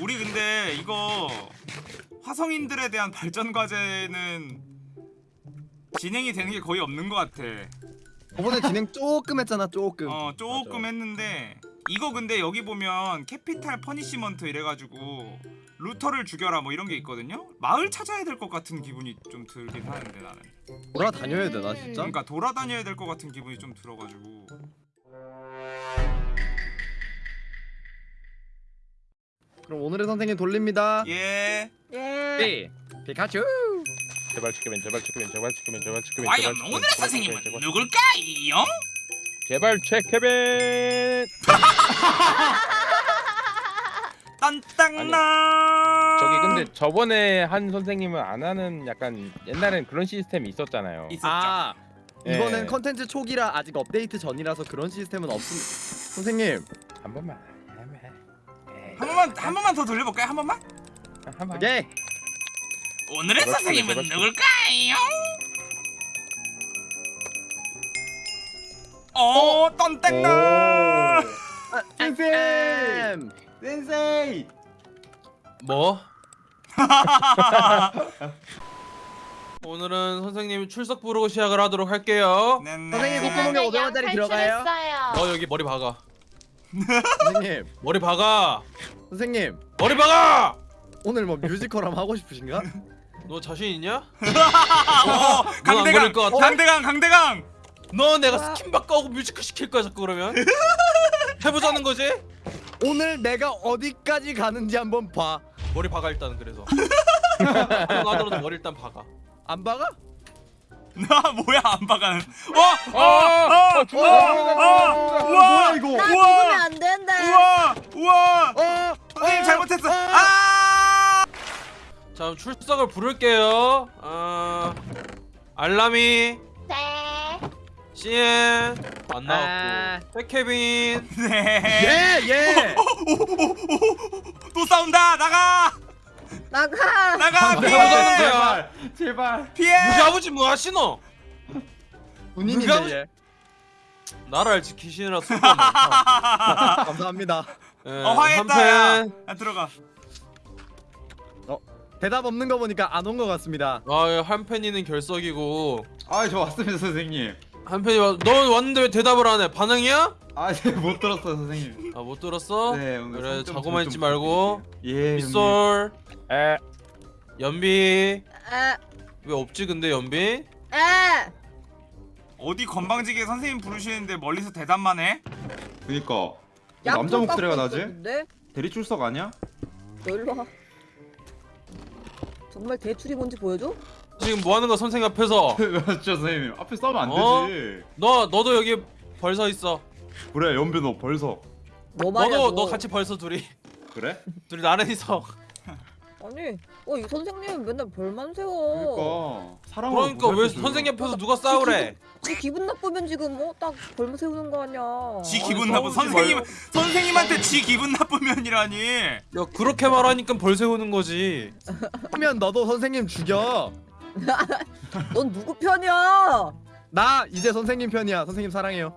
우리 근데 이거 화성인들에 대한 발전 과제는 진행이 되는 게 거의 없는 것 같아. 저번에 진행 조금 했잖아 조금 어 조금 맞아. 했는데 이거 근데 여기 보면 capital punishment 이래가지고 루터를 죽여라 뭐 이런 게 있거든요. 마을 찾아야 될 것 같은 기분이 좀 들긴 하는데 나는. 돌아다녀야 되나 진짜? 그러니까 돌아다녀야 될 것 같은 기분이 좀 들어가지고. 그럼 오늘의 선생님 돌립니다 예. 예. 네 피카츄 제발 지키면 제발 지키면 제발 지키면 제발 지키면 과연 제발 오늘의 제발 선생님은 누굴까요? 제발 체케벤 딴땅나. 저기 근데 저번에 한 선생님은 안 하는 약간 옛날엔 그런 시스템이 있었잖아요 있었죠. 아 예. 이번엔 컨텐츠 초기라 아직 업데이트 전이라서 그런 시스템은 없습니다 선생님 한 번만 한 번만 한 번만 더 돌려볼까요? 한 번만? 한 번만 오케이 오늘의 제발 선생님은 제발 누굴까요? 어. 아, 쌤 센세이 뭐? 오늘은 선생님 출석 부르고 시작을 하도록 할게요. 네네. 선생님, 콧구멍에 500원짜리 들어가요? 너 여기 머리 박아. 선생님 머리 박아. 선생님 머리 박아. 오늘 뭐 뮤지컬 한번 하고 싶으신가? 너 자신 있냐? 어, 강대강. 강대강. 강대강. 너 내가 스킨 바꾸고 뮤지컬 시킬 거야 자꾸 그러면? 해보자는 거지? 오늘 내가 어디까지 가는지 한번 봐. 머리 박아 일단 그래서. 나더라도 머리 일단 박아. 안 박아? 나 뭐야 안 박아는. 어, 어! 어, 어! 죽는다 어, 죽는다 우와, 이거 나. 죽으면 안 된대. 우와, 우와. 어, 선생님 어, 잘못했어. 어. 아! 자 출석을 부를게요. 아 알람이 네. CN 안 아. 나왔고 백케빈 네. 예, 예. 또 싸운다. 나가. 나가. 나가. 누가 피해. 제발 제발 피해. 우리 아버지 뭐 하시노? 군인인데 예. 나라를 지키시느라 수고가 많다. 감사합니다. 예, 어, 화해했다. 야. 야, 들어가. 대답 없는 거 보니까 안 온 것 같습니다. 아, 예, 한팬이는 결석이고 아저 왔습니다 선생님 한팬이 와, 너 왔는데 왜 대답을 안 해? 반응이야? 아못 들었어요 선생님 아 못 들었어? 네 오늘 그래 자고만 좀 있지 말고 예. 빗솔 에 연비 에. 왜 없지 근데 연비? 에. 어디 건방지게 선생님 부르시는데 멀리서 대답만 해? 그니까 남자 약속 목소리가 나지? 있었는데? 대리 출석 아니야? 너 일로 와. 정말 대출이 뭔지 보여줘? 지금 뭐 하는 거야 선생 앞에서 맞죠 선생님 앞에 싸우면 안 어? 되지 너 너도 여기 벌서 있어 그래 연비 너 벌써 뭐 말이야 너도 너. 너 같이 벌서 둘이 그래? 둘이 나란히서 아니 어이 선생님은 맨날 벌만 세워 그니까 사랑으로 그러니까 왜 보살펴줘요. 선생님 앞에서 누가 싸우래 지 기분 나쁘면 지금 뭐딱 벌만 세우는 거 아니야 지 기분 나쁜 싸우지 선생님. 선생님한테 지 기분 나쁘면이라니. 야 그렇게 말하니까 벌 세우는 거지 그러면 너도 선생님 죽여. 넌 누구 편이야 나 이제 선생님 편이야. 선생님 사랑해요.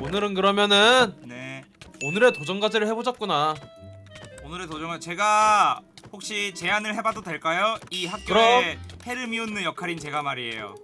오늘은 그러면은 네. 오늘의 도전 과제를 해보자꾸나 오늘의 도전은 제가 혹시 제안을 해봐도 될까요? 이 학교의 헤르미온느 역할인 제가 말이에요.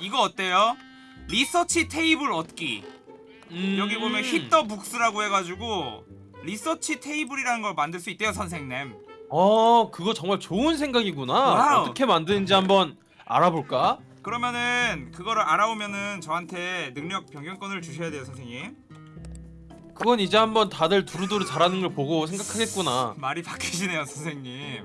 이거 어때요? research table 얻기. 음... 여기 보면 히터 북스라고 해가지고 research table이라는 걸 만들 수 있대요 선생님. 어 그거 정말 좋은 생각이구나 와우. 어떻게 만드는지 한번 알아볼까? 그러면은 그거를 알아오면은 저한테 능력 변경권을 주셔야 돼요 선생님. 그건 이제 한번 다들 두루두루 잘하는 걸 보고 생각하겠구나 말이 바뀌시네요 선생님.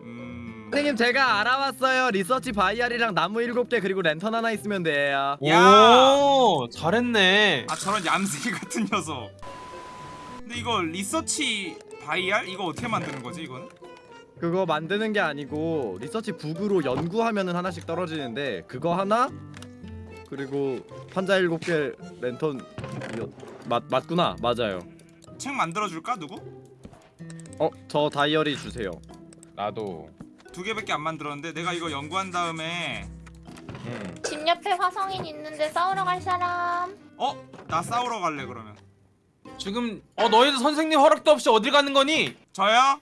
음. 선생님 제가 알아왔어요. research vial이랑 나무 7개 그리고 랜턴 하나 있으면 돼요. 야! 오 잘했네 아 저런 얌생이 같은 녀석. 근데 이거 research vial 이거 어떻게 만드는 거지 이거는? 그거 만드는 게 아니고 리서치 북으로 연구하면은 하나씩 떨어지는데 그거 하나 그리고 판자 7개 랜턴 이거 맞 맞구나. 맞아요. 책 만들어 줄까 누구? 어, 저 다이어리 주세요. 나도 두 개밖에 안 만들었는데 내가 이거 연구한 다음에 응집 옆에 화성인 있는데 싸우러 갈 사람? 어? 나 싸우러 갈래 그러면. 지금 어 너희들 선생님 허락도 없이 어딜 가는 거니? 저요?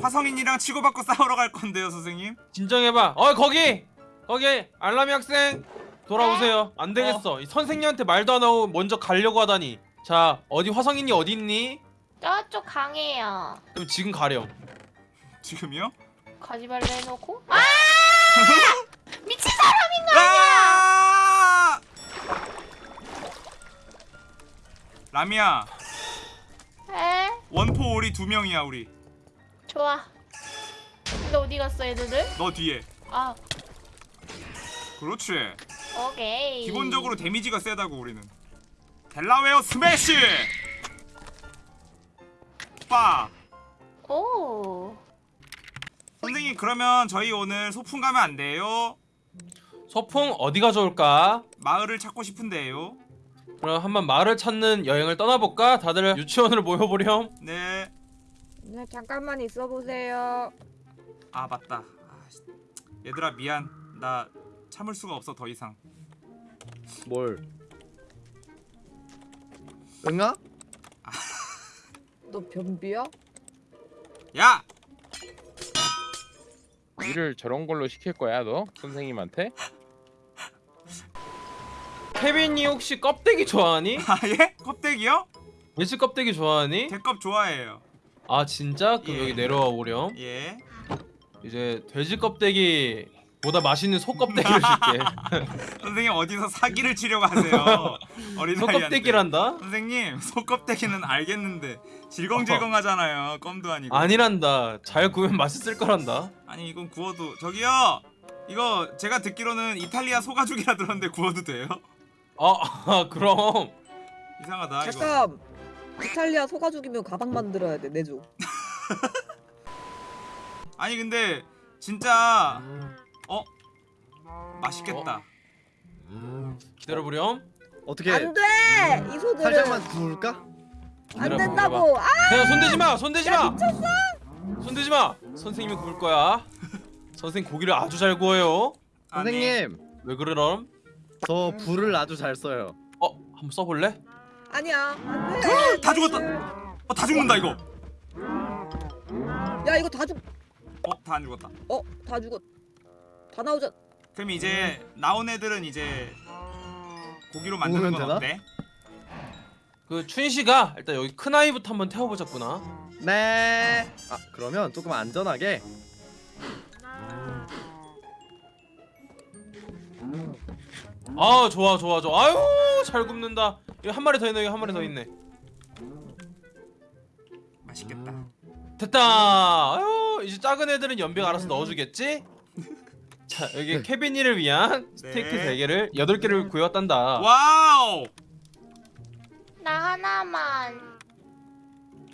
화성인이랑 치고받고 싸우러 갈 건데요 선생님 진정해봐. 어 거기 거기 알람이 학생 돌아오세요. 안 되겠어. 이 선생님한테 말도 안 하고 먼저 가려고 하다니. 자 어디 화성인이 어디 있니? 저쪽 강해요. 그럼 지금 가렴. 지금이요? 가지발레 해놓고. 아! 미친 사람! 아! 라미야 에? 원포 오리 두 명이야 우리 좋아. 근데 어디 갔어 애들들? 너 뒤에 아, 그렇지 오케이. 기본적으로 데미지가 세다고 우리는 델라웨어 스매시 빠 오. 선생님 그러면 저희 오늘 소풍 가면 안 돼요? 소풍 어디가 좋을까? 마을을 찾고 싶은데요 그럼 한번 마을을 찾는 여행을 떠나볼까? 다들 유치원으로 모여보렴. 네 네 잠깐만 있어 보세요. 아 맞다 아, 씨. 얘들아 미안 나 참을 수가 없어 더 이상 뭘? 응아? 너 변비야? 야! 일을 저런 걸로 시킬 거야 너 선생님한테? 케빈이 혹시 껍데기 좋아하니? 아 예? 껍데기요? 돼지 껍데기 좋아하니? 대껍 좋아해요 아 진짜? 그럼 예. 여기 내려와 보렴. 예 이제 돼지 껍데기 보다 맛있는 소 껍데기를 줄게. 선생님 어디서 사기를 치려고 하세요 어린 소 껍데기란다? 선생님 소 껍데기는 알겠는데 질겅질겅 하잖아요 껌도 아니고 아니란다. 잘 구우면 맛있을 거란다. 아니 이건 구워도 저기요 이거 제가 듣기로는 이탈리아 소가죽이라 들었는데 구워도 돼요? 아, 그럼 이상하다 이거 잠깐. 이탈리아 소가죽이면 가방 만들어야 돼 내줘. 아니 근데 진짜 어? 맛있겠다 기다려보렴. 어떻게 안 돼. 이 소들은 살짝만 구울까? 안 된다고. 아, 야 손대지 마, 손대지 마. 손대지 마. 선생님이 구울 거야. 선생 고기를 아주 잘 구워요. 선생님 왜 그러럼? 저 불을 아주 잘 써요. 어, 한번 써볼래? 아니야. 안 돼. 다 죽었다 어 다 죽는다 이거 야 이거 다 죽. 어 다 안 죽었다 어, 다 죽었. 다 나오자. 그럼 이제 나온 애들은 이제 고기로 만드는 건 되나? 어때? 그 춘식아, 일단 여기 큰 아이부터 한번 태워보자꾸나. 네. 아 그러면 조금 안전하게. 아, 좋아, 좋아, 좋아. 아유, 잘 굽는다. 여기 한 마리 더 있네, 여기 한 마리 더 있네. 맛있겠다 됐다. 아유, 이제 작은 애들은 연비가 알아서 넣어주겠지? 자, 여기 케빈이를 위한 스테이크 네. 3개를 8개를 구해왔단다. 와우 나 하나만.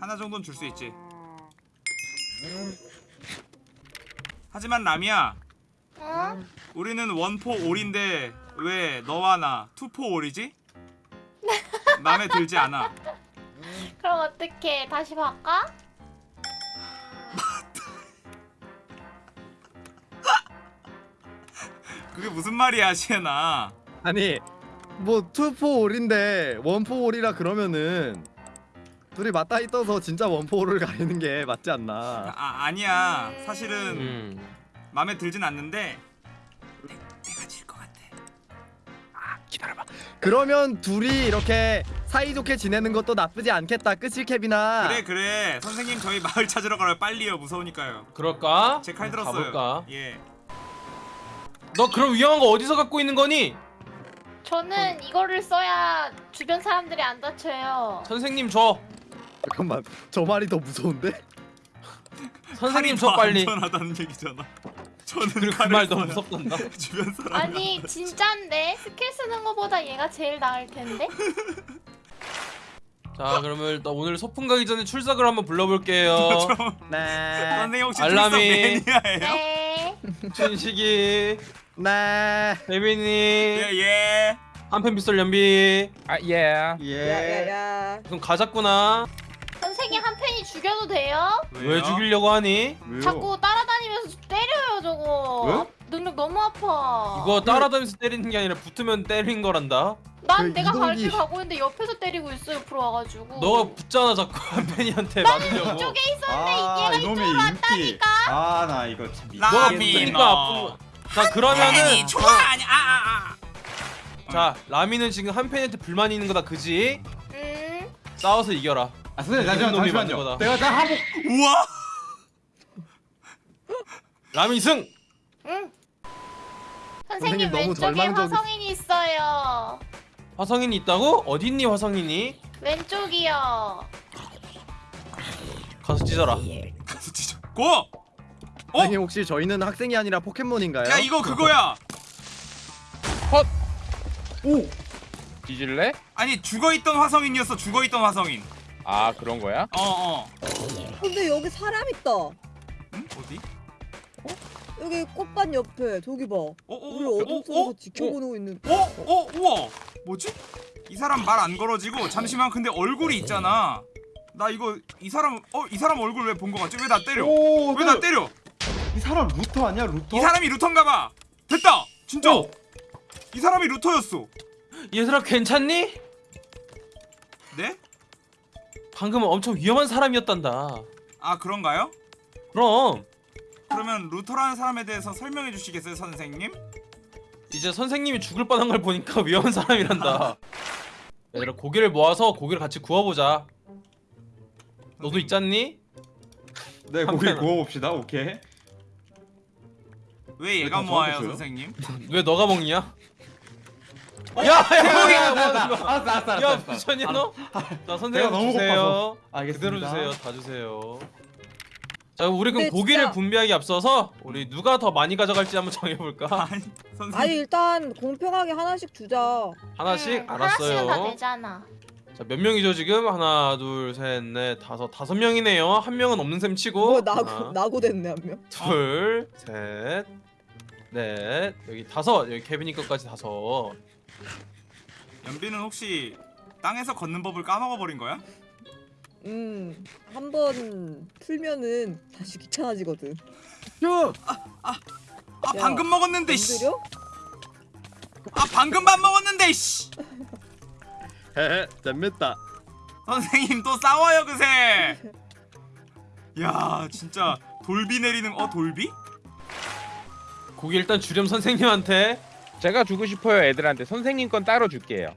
하나 정도는 줄 수 있지 하지만 남이야 응? 우리는 one for all인데 왜 너와 나 two for all이지? 마음에 들지 않아 그럼 어떻게 다시 바꿔? 그게 무슨 말이야 시에나 아니 뭐 two for all인데 one for all이라 그러면은 둘이 맞닿아 떠서 진짜 one for all을 가리는 게 맞지 않나? 아 아니야 사실은 음. 마음에 들진 않는데 내, 내가 질 것 같아 기다려봐. 그러면 둘이 이렇게 사이좋게 지내는 것도 나쁘지 않겠다. 끝일 케빈아. 그래 그래 선생님 저희 마을 찾으러 가요 빨리요 무서우니까요 그럴까? 제 칼 들었어요 가볼까? 예 너 그럼 위험한 거 어디서 갖고 있는 거니? 저는 이거를 써야 주변 사람들이 안 다쳐요. 선생님 줘. 잠깐만. 저 말이 더 무서운데? 선생님 더 빨리. 안전하다는 얘기잖아 저는 그리고 그말 너무 써야 무섭단다. 주변 사람 아니 진짠데 스킬 쓰는 거보다 얘가 제일 나을 텐데. 자 그러면 일단 오늘 소풍 가기 전에 출석을 한번 불러볼게요. 네. 선생님 혹시 알람이. 출석 매니아예요? 네. 춘식이, 네. 대빈이, 예예 한편 빗솔 연비. 아 예. 예. 야야야. 그럼 가자꾸나. 선생님 한 팬이 죽여도 돼요? 왜 죽이려고 하니? 왜요? 자꾸 때려요 저거. 능력 너무 아파. 이거 따라다니면서 때리는 게 아니라 붙으면 때린 거란다. 난 그 내가 이동기- 가고 있는데 옆에서 때리고 있어 옆으로 와가지고. 너가 붙잖아 자꾸 한편이한테 맞으려고. 이쪽에 있었는데 아, 이놈의 인기. 아나 이거 참 너. 아픈 자 그러면은 팬이 좋아 아니 아아 아. 자 라미는 지금 한 팬한테 불만이 있는 거다 그지? 음. 싸워서 이겨라 아 선생님 잠시만 만든 잠시만요. 내가 다 하고 우와 라미 승! 응. 선생님 선생님 너무 왼쪽에 절망적이- 화성인이 있어요. 화성인이 있다고? 어디 있니 화성인이? 왼쪽이요. 가서 찢어라 가서 찢어 고! 어? 선생님 혹시 저희는 학생이 아니라 포켓몬인가요? 야 이거 그거야 뒤질래? 아니 죽어있던 화성인이었어 죽어있던 화성인 아 그런 거야? 어 어 근데 여기 사람 있다. 응? 어디? 여기 꽃밭 옆에 저기 봐. 우리 어어어 어둠 속에서 지켜보고 있는. 어? 어? 우와 뭐지? 이 사람 말 안 걸어지고 잠시만 근데 얼굴이 있잖아 나 이거 이 사람 어? 이 사람 얼굴 왜 본 거 같지? 왜 나 때려? 오, 왜 나 때려? 이 사람 루터 아니야 루터? 이 사람이 루터인가 봐 됐다 진짜 어. 이 사람이 루터였어 얘들아 괜찮니? 네? 방금은 엄청 위험한 사람이었단다 아 그런가요? 그럼 그러면 루터라는 사람에 대해서 설명해 주시겠어요 선생님? 이제 선생님이 죽을 뻔한 걸 보니까 위험한 사람이란다 얘들아 고기를 모아서 고기를 같이 구워보자 너도 있잖니? 네 고기 구워봅시다. 오케이. 왜 얘가 모아요? 선생님? 왜 너가 먹냐? 어? 야야 야야 알았어 알았어 알았어. 야 미쳤냐 너? 자 내가 선생님 너무 주세요. 그대로 주세요 다 주세요 자 우리 그럼 근데 고기를 진짜- 분배하기 앞서서 우리 누가 더 많이 가져갈지 한번 정해볼까? 아니 선생님 아니 일단 공평하게 하나씩 주자. 하나씩? 응, 음, 하나씩은 다 알았어요 되잖아. 자 몇 명이죠 지금? 하나 둘셋넷 다섯 다섯 명이네요 한 명은 없는 셈 치고 뭐 나고 하나, 나고 됐네 한 명. 둘, 셋, 넷, 여기 다섯, 여기 케빈이 것까지 다섯. 연비는 혹시 땅에서 걷는 법을 까먹어 버린 거야? 음, 한 번 풀면은 다시 귀찮아지거든. 아 야, 방금 먹었는데 씨. 아 방금 밥 먹었는데 씨. 헤헤 재밌다. 선생님 또 싸워요 그새. 야 진짜 돌비 내리는 어 돌비? 고기 일단 주렴 선생님한테. 제가 주고 싶어요 애들한테 선생님 건 따로 줄게요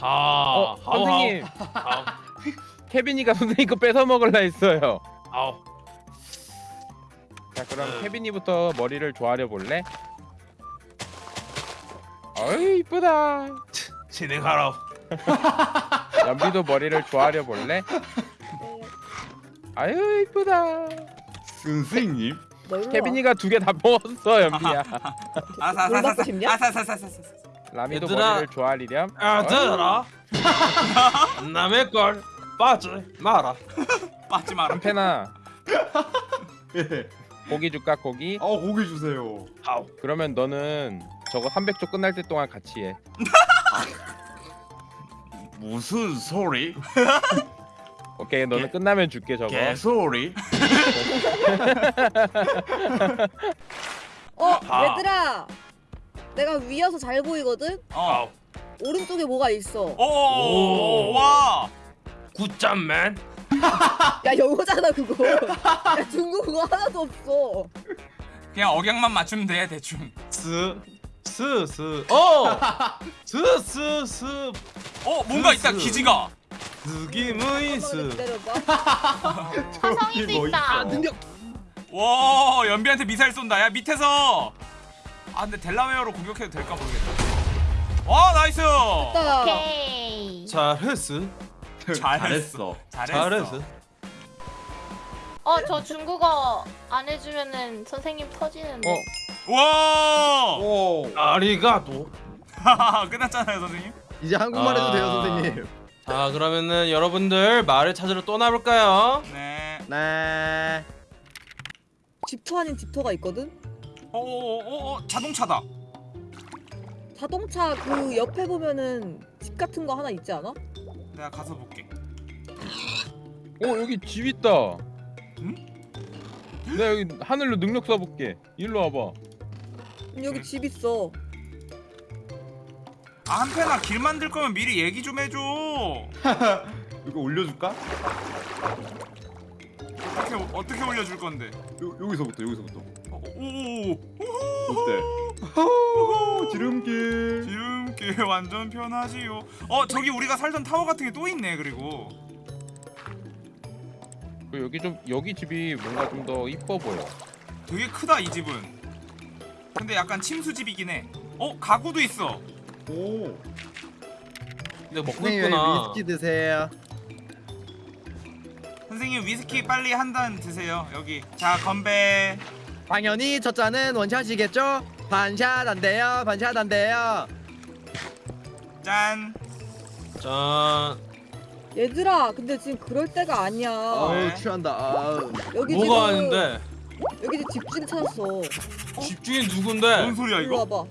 하. 어 하우, 선생님 하우, 케빈이가 선생님 거 뺏어 먹을라 했어요 하우. 자 그럼 케빈이부터 머리를 조아려 볼래? 어이 이쁘다 진행하라. 연비도 머리를 조아려 볼래? 아유 이쁘다 선생님. 케빈이가 두 개 다 먹었어 연비야 아사사사사 싶냐? 아사사사사사. 라미도 얘들아. 머리를 조아리렴 아, 들어라. 남의 걸 빠지 마라. 빠지 마라. 한패나 예. 고기 줄까 고기? 아 고기 주세요. 하우. 그러면 너는 저거 300조 끝날 때 동안 같이 해 무슨 소리? 오케이 너는 끝나면 줄게 저거 개소리? 어, 아. 얘들아. 내가 위여서 잘 보이거든. 어. 오른쪽에 뭐가 있어. 오. 와. good job man. 야 영어잖아 그거. 야 중국어 하나도 없어. 그냥 억양만 맞추면 돼 대충. 스. 스, 스. 어! 스, 스, 스. 어 뭔가 있다 스. 기지가. 느낌의 한번 스. 기다려봐. 화성인도 뭐 있다. 와 연비한테 미사일 쏜다. 야 밑에서. 아 근데 델라웨어로 공격해도 될까 모르겠다. 와 nice. 딱. 오케이. 잘했어. 잘했어. 잘했어. 어, 저 중국어 안 해주면은 선생님 터지는데. 어. 와. 오. ありがとう. 끝났잖아요 선생님. 이제 한국말 해도 돼요 아. 선생님. 자 그러면은 여러분들 말을 찾으러 떠나볼까요? 네. 네. 집터 아닌 집터가 있거든. 어어어 자동차다. 자동차 그 옆에 보면은 집 같은 거 하나 있지 않아? 내가 가서 볼게. 어 여기 집 있다 응? 내가 여기 하늘로 능력 써볼게 일로 와봐 음, 여기 집 있어. 아 한편아 길 만들 거면 미리 얘기 좀 해줘. 이거 올려줄까? 어떻게 올려줄 건데? 요, 여기서부터 여기서부터. 어, 오, 어때? 호 지름길. 지름길 완전 편하지요. 어 저기 우리가 살던 타워 같은 게 또 있네. 그리고 그 여기 좀 여기 집이 뭔가 좀 더 이뻐 보여. 되게 크다 이 집은. 근데 약간 침수집이긴 해. 어 가구도 있어. 오. 근데 먹고 있구나. 위스키 드세요. 선생님 위스키 빨리 한 잔 드세요. 여기 자 건배. 당연히 첫 잔은 원샷이겠죠? 반샷 안 돼요. 반샷 안 돼요. 짠. 짠. 얘들아 근데 지금 그럴 때가 아니야 아우 취한다. 아우. 여기 뭐가 지금 아닌데? 여기 지금 집주인 찾았어 집주인 누군데? 뭔 소리야 일로 이거? 와봐